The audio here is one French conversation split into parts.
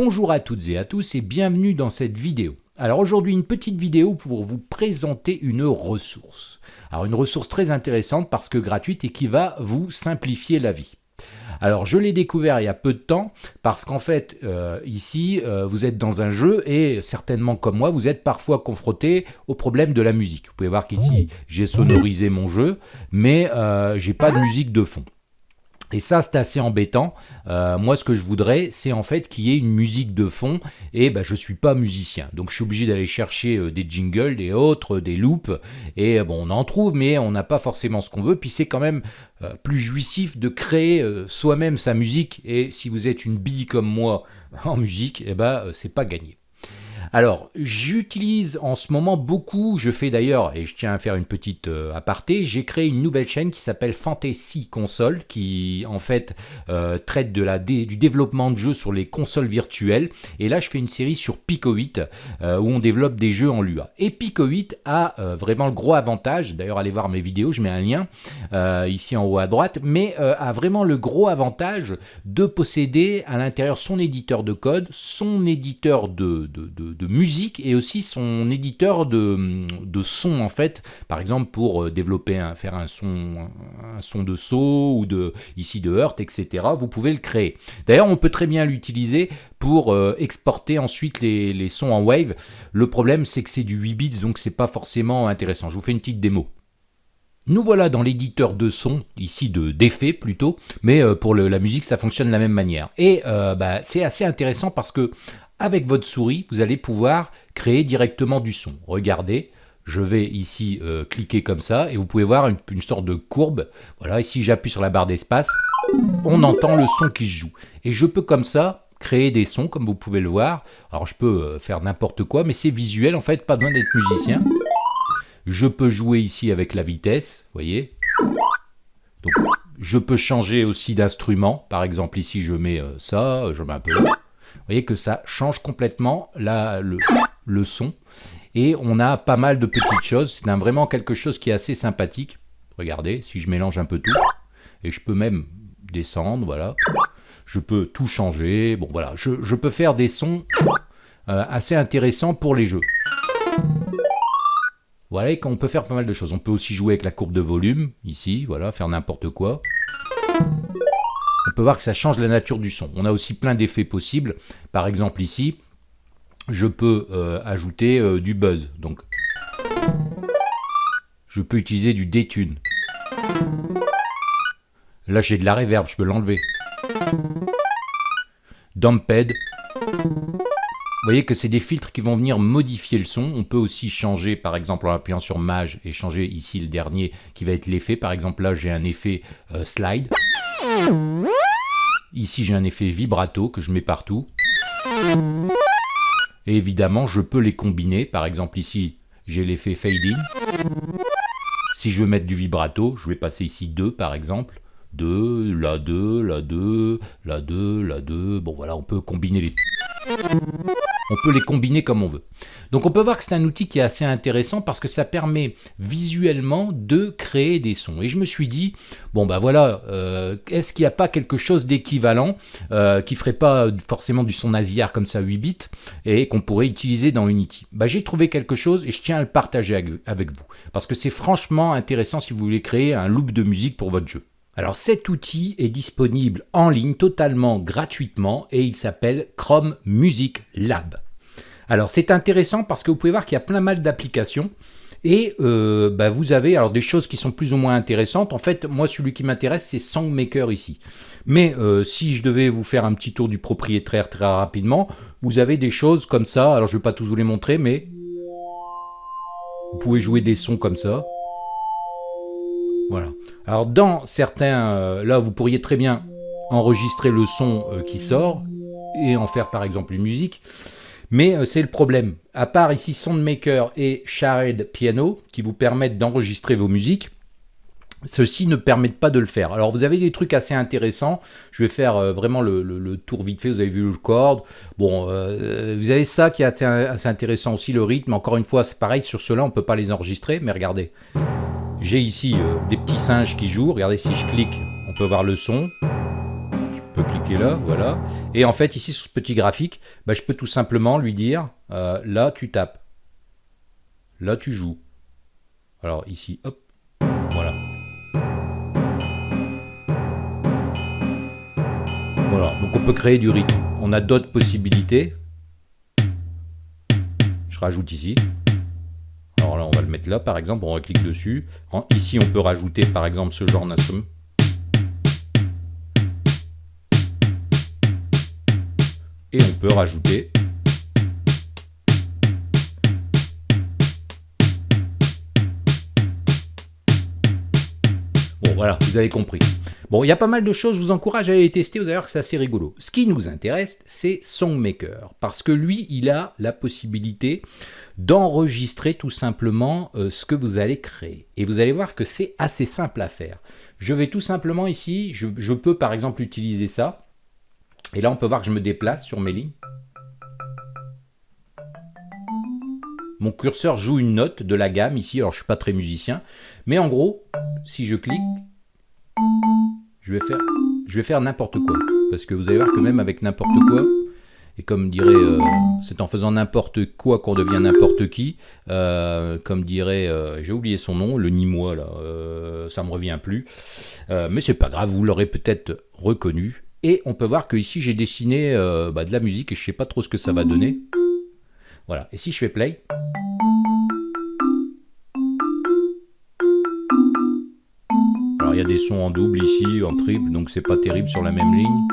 Bonjour à toutes et à tous et bienvenue dans cette vidéo. Alors aujourd'hui une petite vidéo pour vous présenter une ressource. Alors une ressource très intéressante parce que gratuite et qui va vous simplifier la vie. Alors je l'ai découvert il y a peu de temps parce qu'en fait euh, ici euh, vous êtes dans un jeu et certainement comme moi vous êtes parfois confronté au problème de la musique. Vous pouvez voir qu'ici j'ai sonorisé mon jeu mais euh, j'ai pas de musique de fond. Et ça, c'est assez embêtant. Euh, moi, ce que je voudrais, c'est en fait qu'il y ait une musique de fond. Et ben, je suis pas musicien. Donc, je suis obligé d'aller chercher euh, des jingles, des autres, des loops. Et euh, bon, on en trouve, mais on n'a pas forcément ce qu'on veut. Puis, c'est quand même plus jouissif de créer soi-même sa musique. Et si vous êtes une bille comme moi en musique, eh ben, c'est pas gagné. Alors, j'utilise en ce moment beaucoup, je fais d'ailleurs, et je tiens à faire une petite euh, aparté, j'ai créé une nouvelle chaîne qui s'appelle Fantasy Console, qui en fait euh, traite de la du développement de jeux sur les consoles virtuelles. Et là, je fais une série sur Pico 8, euh, où on développe des jeux en Lua. Et Pico 8 a vraiment le gros avantage, d'ailleurs allez voir mes vidéos, je mets un lien ici en haut à droite, mais a vraiment le gros avantage de posséder à l'intérieur son éditeur de code, son éditeur de, musique et aussi son éditeur de, de son en fait. Par exemple pour euh, développer, un, faire un son, un son de saut ou de ici de Heurt, etc. Vous pouvez le créer. D'ailleurs, on peut très bien l'utiliser pour euh, exporter ensuite les, les sons en wave. Le problème, c'est que c'est du 8 bits, donc c'est pas forcément intéressant. Je vous fais une petite démo. Nous voilà dans l'éditeur de son, ici de d'effets plutôt, mais euh, pour la musique ça fonctionne de la même manière. Et bah, c'est assez intéressant parce que avec votre souris, vous allez pouvoir créer directement du son. Regardez, je vais ici euh, cliquer comme ça et vous pouvez voir une, sorte de courbe. Voilà, ici j'appuie sur la barre d'espace, on entend le son qui se joue. Et je peux comme ça créer des sons comme vous pouvez le voir. Alors je peux euh, faire n'importe quoi, mais c'est visuel en fait, pas besoin d'être musicien. Je peux jouer ici avec la vitesse, vous voyez. Je peux changer aussi d'instrument. Par exemple ici je mets euh, ça, je mets un peu vous voyez que ça change complètement la, le, son. Et on a pas mal de petites choses. C'est vraiment quelque chose qui est assez sympathique. Regardez, si je mélange un peu tout. Et je peux même descendre, voilà. Je peux tout changer. Bon, voilà. Je, peux faire des sons euh, assez intéressants pour les jeux. Voilà, qu'on peut faire pas mal de choses. On peut aussi jouer avec la courbe de volume, ici, voilà, faire n'importe quoi on peut voir que ça change la nature du son. On a aussi plein d'effets possibles. Par exemple ici, je peux euh, ajouter euh, du buzz. Donc, je peux utiliser du détune. Là, j'ai de la reverb, je peux l'enlever. Damped. Vous voyez que c'est des filtres qui vont venir modifier le son. On peut aussi changer, par exemple, en appuyant sur Mage et changer ici le dernier qui va être l'effet. Par exemple, là, j'ai un effet euh, slide. Ici, j'ai un effet vibrato que je mets partout. Et évidemment, je peux les combiner. Par exemple, ici, j'ai l'effet fading. Si je veux mettre du vibrato, je vais passer ici 2 par exemple. 2, là 2, là 2, là 2, là 2. Bon voilà, on peut combiner les... On peut les combiner comme on veut. Donc on peut voir que c'est un outil qui est assez intéressant parce que ça permet visuellement de créer des sons. Et je me suis dit, bon bah voilà, euh, est-ce qu'il n'y a pas quelque chose d'équivalent euh, qui ferait pas forcément du son nasillard comme ça 8 bits et qu'on pourrait utiliser dans Unity? Bah, J'ai trouvé quelque chose et je tiens à le partager avec vous parce que c'est franchement intéressant si vous voulez créer un loop de musique pour votre jeu. Alors cet outil est disponible en ligne totalement gratuitement et il s'appelle Chrome Music Lab. Alors c'est intéressant parce que vous pouvez voir qu'il y a plein mal d'applications et euh, bah, vous avez alors des choses qui sont plus ou moins intéressantes. En fait, moi, celui qui m'intéresse, c'est Songmaker ici. Mais euh, si je devais vous faire un petit tour du propriétaire très rapidement, vous avez des choses comme ça. Alors, je ne vais pas tous vous les montrer, mais vous pouvez jouer des sons comme ça. Voilà. Alors dans certains, euh, là vous pourriez très bien enregistrer le son euh, qui sort et en faire par exemple une musique. Mais euh, c'est le problème. À part ici Soundmaker et Shared Piano qui vous permettent d'enregistrer vos musiques, ceux-ci ne permettent pas de le faire. Alors vous avez des trucs assez intéressants. Je vais faire vraiment le, tour vite fait. Vous avez vu le chord. Bon, vous avez ça qui est assez intéressant aussi, le rythme. Encore une fois, c'est pareil. Sur cela, on ne peut pas les enregistrer. Mais regardez. J'ai ici euh, des petits singes qui jouent. Regardez, si je clique, on peut voir le son. Je peut cliquer là, voilà. Et en fait, ici, sur ce petit graphique, bah, je peux tout simplement lui dire, euh, là, tu tapes. Là, tu joues. Alors, ici, hop, voilà. Voilà, donc on peut créer du rythme. On a d'autres possibilités. Je rajoute ici. Alors là, on va le mettre là, par exemple, on clique dessus. ici, on peut rajouter, par exemple, ce genre d'instrument. Et on peut rajouter Bon, voilà, vous avez compris. Bon, il y a pas mal de choses, je vous encourage à aller les tester, vous allez voir que c'est assez rigolo. Ce qui nous intéresse, c'est Songmaker, parce que lui, il a la possibilité d'enregistrer tout simplement euh, ce que vous allez créer. Et vous allez voir que c'est assez simple à faire. Je vais tout simplement ici, je, je peux par exemple utiliser ça, et là on peut voir que je me déplace sur mes lignes. Mon curseur joue une note de la gamme ici, alors je ne suis pas très musicien, mais en gros, si je clique, je vais faire, n'importe quoi. Parce que vous allez voir que même avec n'importe quoi, et comme dirait, euh, c'est en faisant n'importe quoi qu'on devient n'importe qui, euh, comme dirait, euh, j'ai oublié son nom, le Nîmois là, ça me revient plus, mais c'est pas grave, vous l'aurez peut-être reconnu. Et on peut voir que ici j'ai dessiné bah, de la musique et je sais pas trop ce que ça va donner. Voilà, et si je fais play, il y a des sons en double ici, en triple, donc c'est pas terrible sur la même ligne.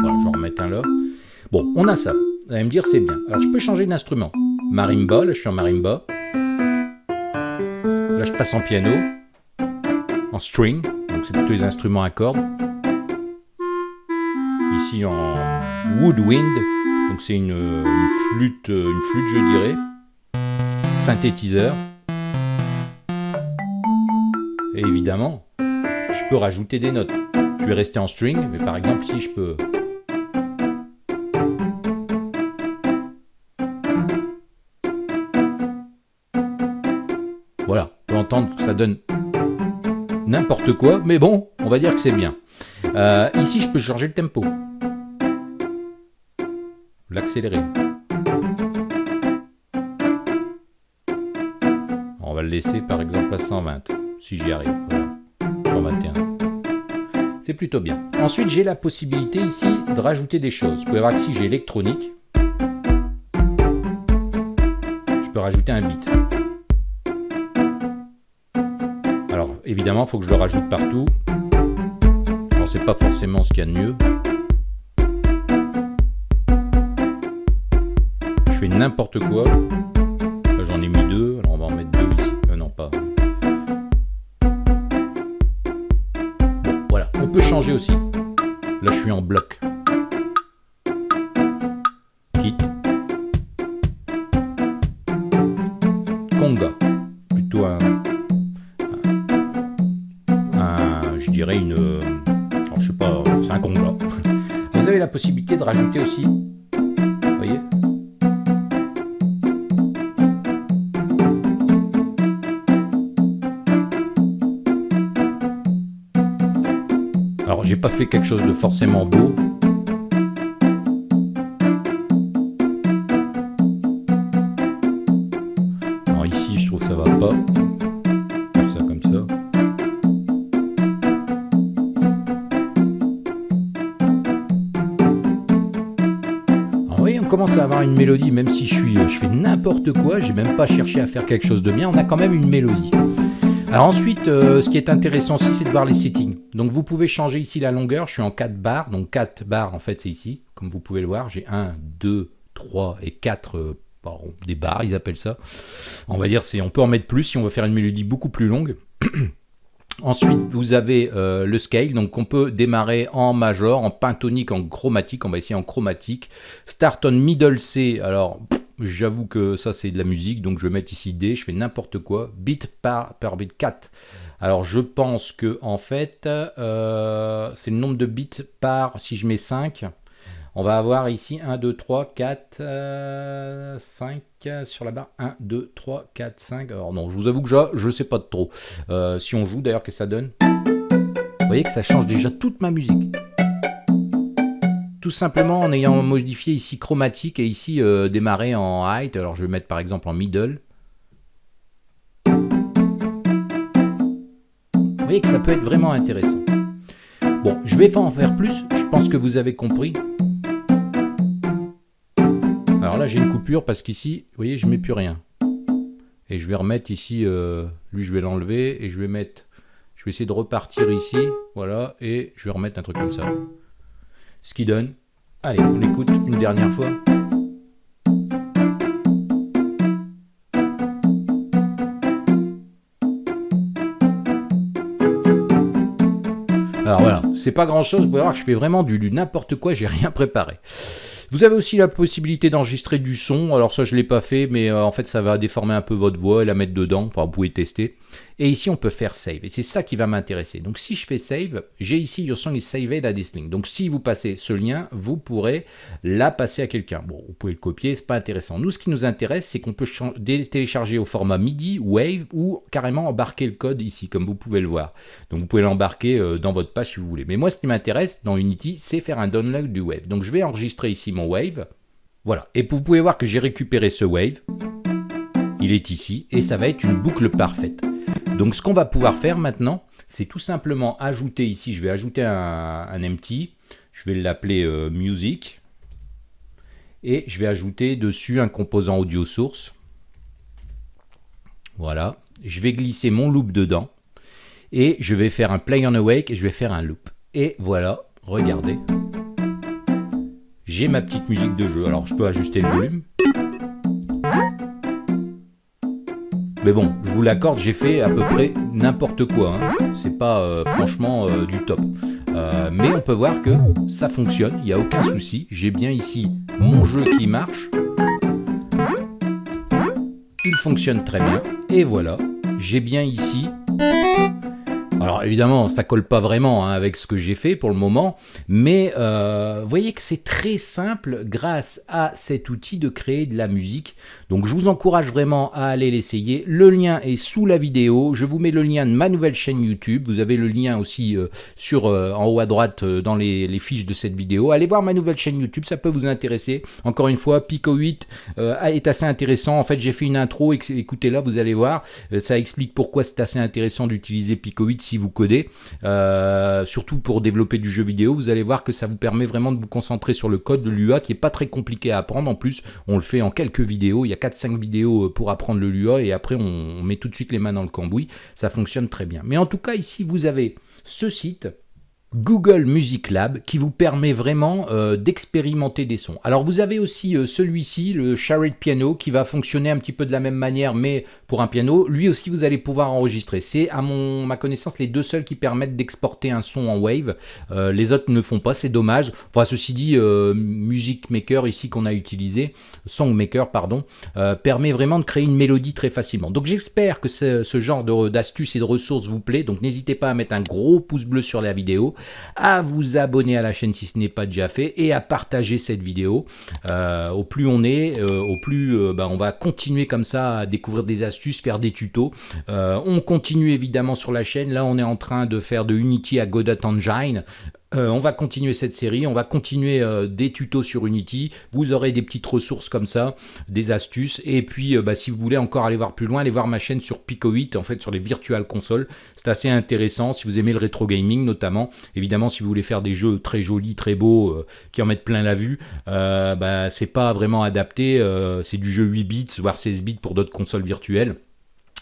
Voilà, je vais remettre un là. Bon, on a ça. Vous allez me dire, c'est bien. Alors, je peux changer d'instrument. Marimba, là, je suis en marimba. Là, je passe en piano. En string, donc c'est plutôt les instruments à cordes. Ici, en woodwind, donc c'est une, flûte, une flûte je dirais, synthétiseur. Et évidemment, je peux rajouter des notes. Je vais rester en string, mais par exemple si je peux... Voilà, on peut entendre que ça donne n'importe quoi, mais bon, on va dire que c'est bien. Euh, ici, je peux changer le tempo l'accélérer. On va le laisser par exemple à 120, si j'y arrive. Voilà. 121. C'est plutôt bien. Ensuite, j'ai la possibilité ici de rajouter des choses. Vous pouvez voir que si j'ai électronique, je peux rajouter un bit. Alors, évidemment, il faut que je le rajoute partout. Alors, c'est pas forcément ce qu'il y a de mieux. N'importe quoi. J'en ai mis deux, alors on va en mettre deux ici. Euh, non pas. voilà, on peut changer aussi. Là je suis en bloc. J'ai pas fait quelque chose de forcément beau. Alors ici, je trouve ça va pas. Faire ça comme ça. Alors, on commence à avoir une mélodie, même si je suis, je fais n'importe quoi, j'ai même pas cherché à faire quelque chose de bien, on a quand même une mélodie. Ensuite, euh, ce qui est intéressant aussi, c'est de voir les settings. Donc vous pouvez changer ici la longueur, je suis en 4 barres, donc 4 barres en fait c'est ici, comme vous pouvez le voir, j'ai 1, 2, 3 et 4 euh, des barres, ils appellent ça. On va dire, c'est on peut en mettre plus si on veut faire une mélodie beaucoup plus longue. Ensuite, vous avez euh, le scale, donc on peut démarrer en major, en pentonique, en chromatique, on va essayer en chromatique. Start on middle C, alors J'avoue que ça c'est de la musique, donc je vais mettre ici D, je fais n'importe quoi, bit par, par bit 4. Alors je pense que en fait, euh, c'est le nombre de bits par, si je mets 5, on va avoir ici 1, 2, 3, 4, 5, 5 sur la barre. 1, 2, 3, 4, 5. Alors non, je vous avoue que je ne sais pas trop. Euh, si on joue d'ailleurs, que ça donne Vous voyez que ça change déjà toute ma musique. Tout simplement en ayant modifié ici chromatique et ici euh, démarrer en height. Alors je vais mettre par exemple en middle. Vous voyez que ça peut être vraiment intéressant. Bon, je vais pas en faire plus. Je pense que vous avez compris. Alors là, j'ai une coupure parce qu'ici, vous voyez, je mets plus rien. Et je vais remettre ici, euh, lui, je vais l'enlever et je vais mettre, je vais essayer de repartir ici, voilà, et je vais remettre un truc comme ça. Ce qui donne, allez, on l'écoute une dernière fois. Alors voilà, c'est pas grand chose, vous pouvez voir que je fais vraiment du n'importe quoi, j'ai rien préparé. Vous avez aussi la possibilité d'enregistrer du son. Alors ça, je l'ai pas fait, mais euh, en fait, ça va déformer un peu votre voix et la mettre dedans. Enfin, vous pouvez tester. Et ici, on peut faire save. Et c'est ça qui va m'intéresser. Donc, si je fais save, j'ai ici Your song is saved à this link. Donc, si vous passez ce lien, vous pourrez la passer à quelqu'un. Bon, vous pouvez le copier, c'est pas intéressant. Nous, ce qui nous intéresse, c'est qu'on peut télécharger au format MIDI, Wave, ou carrément embarquer le code ici, comme vous pouvez le voir. Donc, vous pouvez l'embarquer euh, dans votre page si vous voulez. Mais moi, ce qui m'intéresse dans Unity, c'est faire un download du Wave. Donc, je vais enregistrer ici mon Wave. Voilà. Et vous pouvez voir que j'ai récupéré ce Wave. Il est ici, et ça va être une boucle parfaite. Donc ce qu'on va pouvoir faire maintenant, c'est tout simplement ajouter ici, je vais ajouter un, empty, je vais l'appeler euh, music, et je vais ajouter dessus un composant audio source. Voilà, je vais glisser mon loop dedans, et je vais faire un play on awake, et je vais faire un loop. Et voilà, regardez, j'ai ma petite musique de jeu. Alors je peux ajuster le volume. Mais bon, je vous l'accorde, j'ai fait à peu près n'importe quoi. Hein. C'est pas euh, franchement euh, du top. Euh, mais on peut voir que ça fonctionne, il n'y a aucun souci. J'ai bien ici mon jeu qui marche. Il fonctionne très bien. Et voilà, j'ai bien ici alors évidemment, ça colle pas vraiment hein, avec ce que j'ai fait pour le moment, mais euh, vous voyez que c'est très simple grâce à cet outil de créer de la musique. Donc je vous encourage vraiment à aller l'essayer. Le lien est sous la vidéo. Je vous mets le lien de ma nouvelle chaîne YouTube. Vous avez le lien aussi euh, sur euh, en haut à droite dans les, les, fiches de cette vidéo. Allez voir ma nouvelle chaîne YouTube, ça peut vous intéresser. Encore une fois, Pico 8 est assez intéressant. En fait, j'ai fait une intro, écoutez là, vous allez voir. ça explique pourquoi c'est assez intéressant d'utiliser Pico 8 vous codez, euh, surtout pour développer du jeu vidéo, vous allez voir que ça vous permet vraiment de vous concentrer sur le code de l'UA qui est pas très compliqué à apprendre. En plus, on le fait en quelques vidéos. Il y a 4-5 vidéos euh, pour apprendre le Lua et après on met tout de suite les mains dans le cambouis. Ça fonctionne très bien. Mais en tout cas, ici, vous avez ce site Google Music Lab qui vous permet vraiment euh, d'expérimenter des sons. Alors vous avez aussi euh, celui-ci, le Shared Piano, qui va fonctionner un petit peu de la même manière, mais pour un piano. Lui aussi, vous allez pouvoir enregistrer. C'est, à mon, ma connaissance, les deux seuls qui permettent d'exporter un son en wave. Euh, les autres ne font pas, c'est dommage. Enfin, ceci dit, Music Maker, ici qu'on a utilisé, Songmaker, pardon, permet vraiment de créer une mélodie très facilement. Donc j'espère que ce, ce genre d'astuces et de ressources vous plaît. Donc n'hésitez pas à mettre un gros pouce bleu sur la vidéo à vous abonner à la chaîne si ce n'est pas déjà fait et à partager cette vidéo. Euh, au plus on est, euh, au plus euh, bah, on va continuer comme ça à découvrir des astuces, faire des tutos. on continue évidemment sur la chaîne. Là, on est en train de faire de Unity à Godot Engine. Euh, on va continuer cette série, on va continuer euh, des tutos sur Unity, vous aurez des petites ressources comme ça, des astuces, et puis euh, bah, si vous voulez encore aller voir plus loin, allez voir ma chaîne sur Pico 8, en fait sur les virtual consoles, c'est assez intéressant, si vous aimez le rétro gaming notamment, évidemment si vous voulez faire des jeux très jolis, très beaux, qui en mettent plein la vue, bah, c'est pas vraiment adapté, c'est du jeu 8 bits, voire 16 bits pour d'autres consoles virtuelles.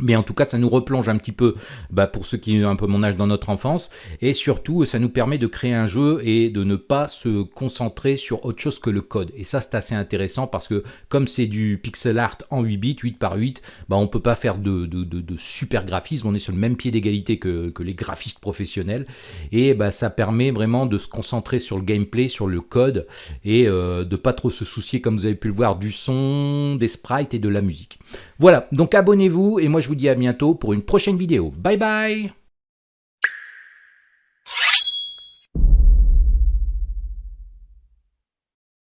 Mais en tout cas, ça nous replonge un petit peu, bah, pour ceux qui ont un peu mon âge dans notre enfance, et surtout, ça nous permet de créer un jeu et de ne pas se concentrer sur autre chose que le code. Et ça, c'est assez intéressant parce que comme c'est du pixel art en 8 bits, 8 par 8, bah, on peut pas faire de, de, de, super graphisme, on est sur le même pied d'égalité que, que, les graphistes professionnels, et bah, ça permet vraiment de se concentrer sur le gameplay, sur le code, et euh, de pas trop se soucier, comme vous avez pu le voir, du son, des sprites et de la musique. Voilà, donc abonnez-vous, et moi je vous dis à bientôt pour une prochaine vidéo. Bye bye